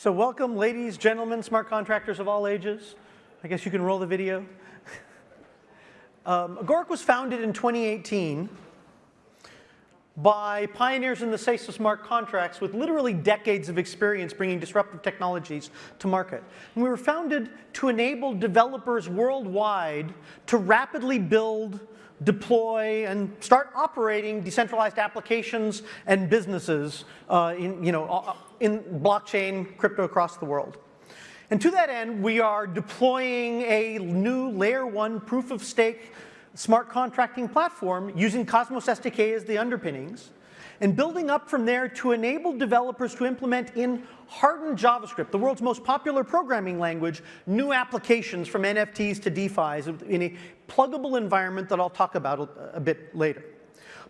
So welcome, ladies, gentlemen, smart contractors of all ages. I guess you can roll the video. um, Agoric was founded in 2018 by pioneers in the space of smart contracts with literally decades of experience bringing disruptive technologies to market. And we were founded to enable developers worldwide to rapidly build deploy and start operating decentralized applications and businesses uh, in, you know, uh, in blockchain crypto across the world. And to that end, we are deploying a new layer one proof of stake smart contracting platform using Cosmos SDK as the underpinnings and building up from there to enable developers to implement in hardened JavaScript, the world's most popular programming language, new applications from NFTs to DeFi's in a pluggable environment that I'll talk about a, bit later.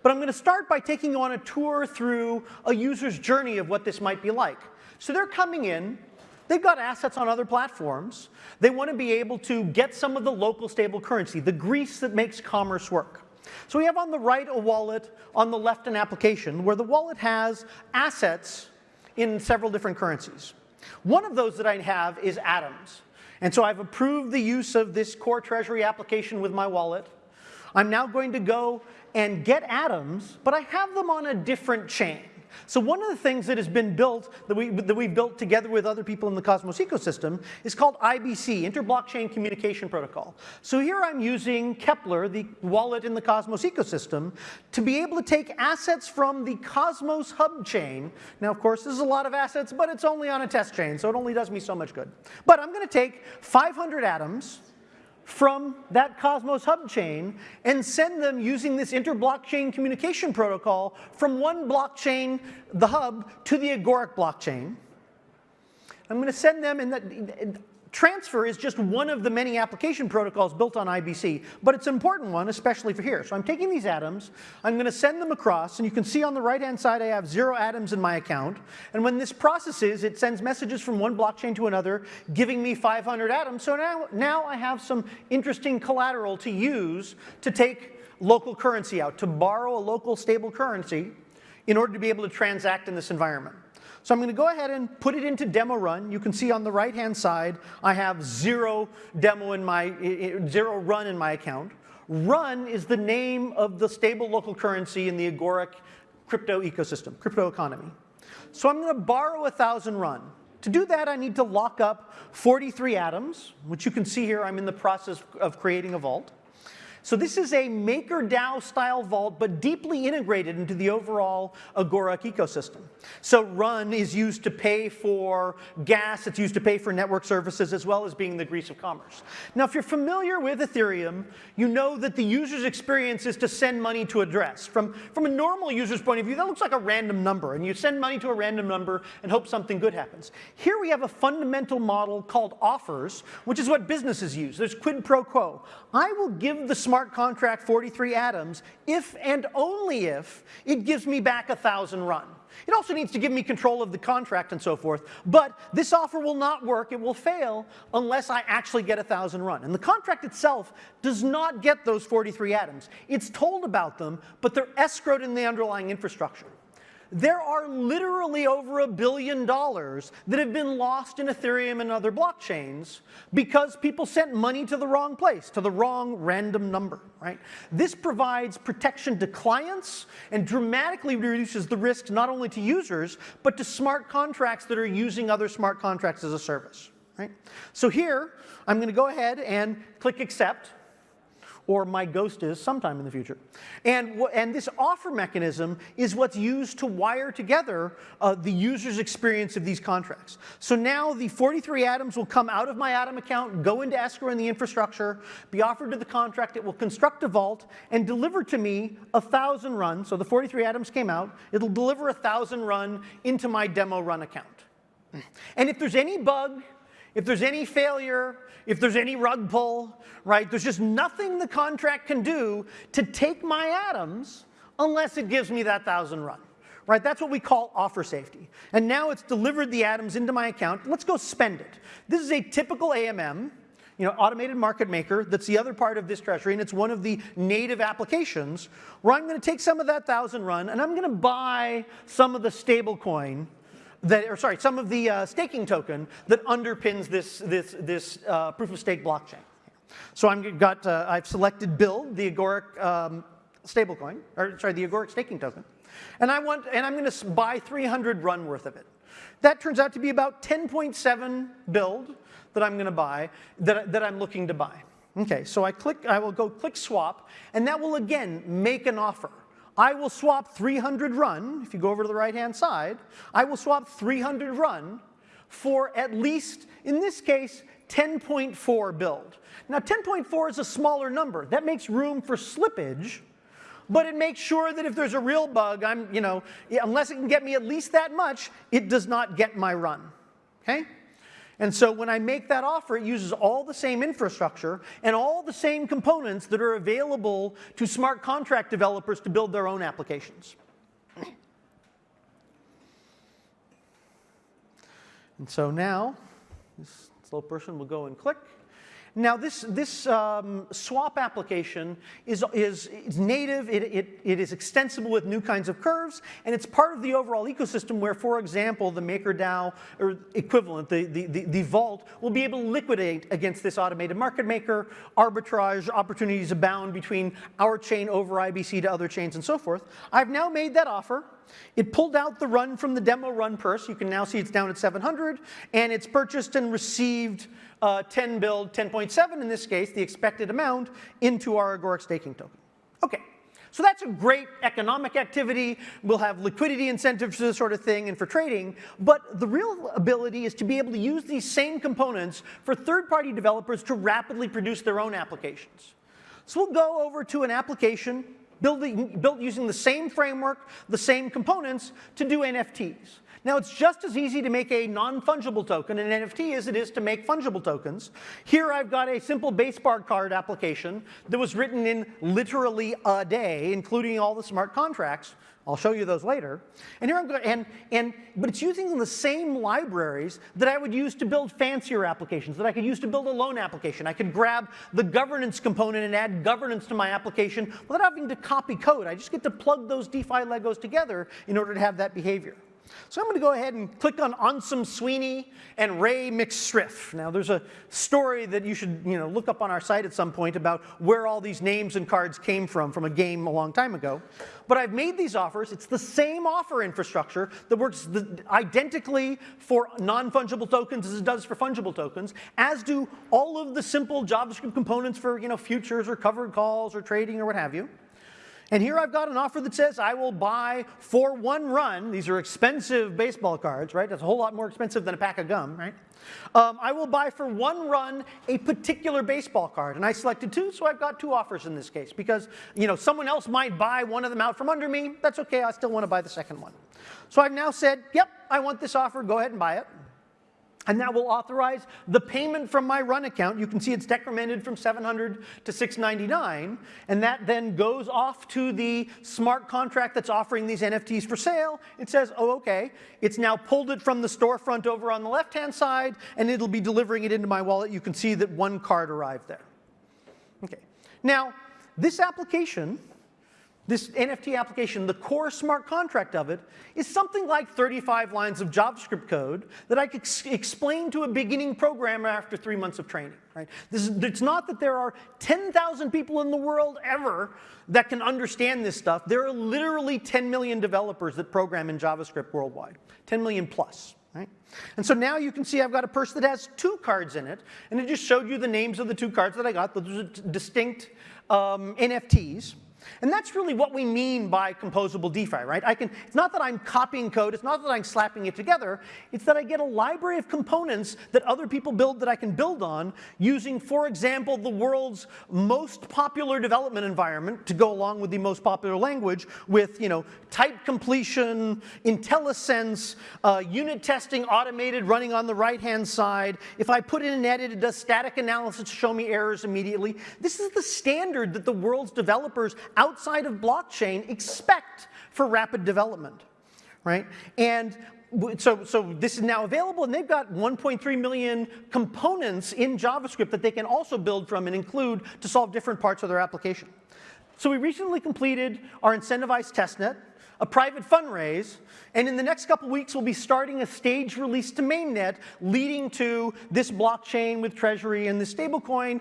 But I'm going to start by taking you on a tour through a user's journey of what this might be like. So they're coming in, they've got assets on other platforms, they want to be able to get some of the local stable currency, the grease that makes commerce work. So we have on the right a wallet, on the left an application, where the wallet has assets in several different currencies. One of those that I have is Atoms. And so I've approved the use of this core treasury application with my wallet. I'm now going to go and get atoms, but I have them on a different chain. So one of the things that has been built, that, we, that we've built together with other people in the Cosmos ecosystem, is called IBC, Inter-Blockchain Communication Protocol. So here I'm using Keplr, the wallet in the Cosmos ecosystem, to be able to take assets from the Cosmos hub chain. Now, of course, this is a lot of assets, but it's only on a test chain, so it only does me so much good. But I'm going to take 500 atoms, from that Cosmos hub chain and send them using this inter-blockchain communication protocol from one blockchain, the hub, to the Agoric blockchain. I'm going to send them, and that, transfer is just one of the many application protocols built on IBC, but it's an important one, especially for here. So I'm taking these atoms, I'm going to send them across, and you can see on the right-hand side I have zero atoms in my account. And when this processes, it sends messages from one blockchain to another, giving me 500 atoms. So now, now I have some interesting collateral to use to take local currency out, to borrow a local stable currency in order to be able to transact in this environment. So I'm going to go ahead and put it into demo run. You can see on the right hand side, I have zero demo in my, zero run in my account. Run is the name of the stable local currency in the Agoric crypto ecosystem, crypto economy. So I'm going to borrow a 1,000 run. To do that, I need to lock up 43 atoms, which you can see here I'm in the process of creating a vault. So this is a MakerDAO style vault, but deeply integrated into the overall Agoric ecosystem. So Run is used to pay for gas, it's used to pay for network services, as well as being the grease of commerce. Now, if you're familiar with Ethereum, you know that the user's experience is to send money to address. From, from a normal user's point of view, that looks like a random number, and you send money to a random number and hope something good happens. Here we have a fundamental model called offers, which is what businesses use. There's quid pro quo. I will give the smart contract 43 atoms if and only if it gives me back a 1,000 run. It also needs to give me control of the contract and so forth, but this offer will not work, it will fail, unless I actually get a 1,000 run. And the contract itself does not get those 43 atoms. It's told about them, but they're escrowed in the underlying infrastructure there are literally over a billion dollars that have been lost in Ethereum and other blockchains because people sent money to the wrong place, to the wrong random number, right? This provides protection to clients and dramatically reduces the risk not only to users, but to smart contracts that are using other smart contracts as a service, right? So here, I'm going to go ahead and click accept or my ghost is sometime in the future. And, and this offer mechanism is what's used to wire together uh, the user's experience of these contracts. So now the 43 atoms will come out of my Atom account, go into escrow in the infrastructure, be offered to the contract, it will construct a vault and deliver to me a 1,000 run. So the 43 atoms came out, it'll deliver a 1,000 run into my demo run account. And if there's any bug, if there's any failure, if there's any rug pull, right, there's just nothing the contract can do to take my atoms unless it gives me that 1,000 run. Right, that's what we call offer safety. And now it's delivered the atoms into my account. Let's go spend it. This is a typical AMM, you know, automated market maker. That's the other part of this treasury, and it's one of the native applications where I'm going to take some of that thousand run and I'm going to buy some of the stable coin that, or sorry, some of the uh, staking token that underpins this, this, this uh, proof of stake blockchain. So I'm got, uh, I've selected BLD, the Agoric um, stablecoin, or sorry, the Agoric staking token. And I want, and I'm gonna buy 300 run worth of it. That turns out to be about 10.7 BLD that I'm gonna buy, that, that I'm looking to buy. Okay, so I click, I will go click swap, and that will again make an offer. I will swap 300 run, if you go over to the right-hand side, I will swap 300 run for at least, in this case, 10.4 BLD. Now 10.4 is a smaller number. That makes room for slippage, but it makes sure that if there's a real bug, I'm, you know, unless it can get me at least that much, it does not get my run, okay? And so when I make that offer, it uses all the same infrastructure and all the same components that are available to smart contract developers to build their own applications. And so now, this slow person will go and click. Now this, this um, swap application is, is, is native, it, it, it is extensible with new kinds of curves, and it's part of the overall ecosystem where, for example, the MakerDAO or equivalent, the, the, the, the Vault, will be able to liquidate against this automated market maker, arbitrage, opportunities abound between our chain over IBC to other chains and so forth. I've now made that offer. It pulled out the run from the demo run purse. You can now see it's down at 700, and it's purchased and received uh, 10 BLD, 10.7 in this case, the expected amount, into our Agoric staking token. Okay, so that's a great economic activity. We'll have liquidity incentives for this sort of thing and for trading, but the real ability is to be able to use these same components for third-party developers to rapidly produce their own applications. So we'll go over to an application building, built using the same framework, the same components to do NFTs. Now it's just as easy to make a non-fungible token, an NFT, as it is to make fungible tokens. Here I've got a simple base bar card application that was written in literally a day, including all the smart contracts. I'll show you those later. And here I'm going, and, and, but it's using the same libraries that I would use to build fancier applications, that I could use to build a loan application. I could grab the governance component and add governance to my application without having to copy code. I just get to plug those DeFi Legos together in order to have that behavior. So I'm going to go ahead and click on Ansum Sweeney and Ray McStriff. Now there's a story that you should you know, look up on our site at some point about where all these names and cards came from, from a game a long time ago. But I've made these offers. It's the same offer infrastructure that works the, identically for non-fungible tokens as it does for fungible tokens, as do all of the simple JavaScript components for you know, futures or covered calls or trading or what have you. And here I've got an offer that says I will buy for one run, these are expensive baseball cards, right? That's a whole lot more expensive than a pack of gum, right? Um, I will buy for one run a particular baseball card. And I selected two, so I've got two offers in this case. Because, you know, someone else might buy one of them out from under me. That's okay, I still want to buy the second one. So I've now said, yep, I want this offer, go ahead and buy it. And that will authorize the payment from my run account. You can see it's decremented from 700 to 699. And that then goes off to the smart contract that's offering these NFTs for sale. It says, oh, OK. It's now pulled it from the storefront over on the left-hand side, and it'll be delivering it into my wallet. You can see that one card arrived there. OK. Now, this application this NFT application, the core smart contract of it, is something like 35 lines of JavaScript code that I could explain to a beginning programmer after three months of training. Right? This is, it's not that there are 10,000 people in the world ever that can understand this stuff. There are literally 10 million developers that program in JavaScript worldwide, 10 million plus. Right? And so now you can see I've got a purse that has two cards in it, and it just showed you the names of the two cards that I got. Those are distinct um, NFTs. And that's really what we mean by composable DeFi, right? I can, it's not that I'm copying code, it's not that I'm slapping it together, it's that I get a library of components that other people build that I can build on using, for example, the world's most popular development environment to go along with the most popular language with, you know, type completion, IntelliSense, uh, unit testing automated running on the right-hand side. If I put in an edit, it does static analysis to show me errors immediately. This is the standard that the world's developers outside of blockchain expect for rapid development, right? And so, so this is now available, and they've got 1.3 million components in JavaScript that they can also build from and include to solve different parts of their application. So we recently completed our incentivized testnet. a private fundraise, and in the next couple weeks, we'll be starting a stage release to mainnet, leading to this blockchain with Treasury and the stablecoin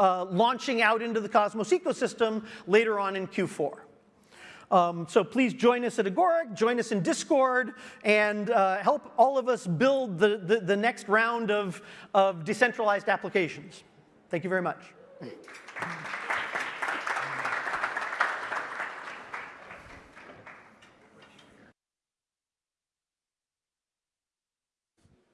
uh, launching out into the Cosmos ecosystem later on in Q4. Um, so please join us at Agoric, join us in Discord, and uh, help all of us build the, the, the next round of, of decentralized applications. Thank you very much.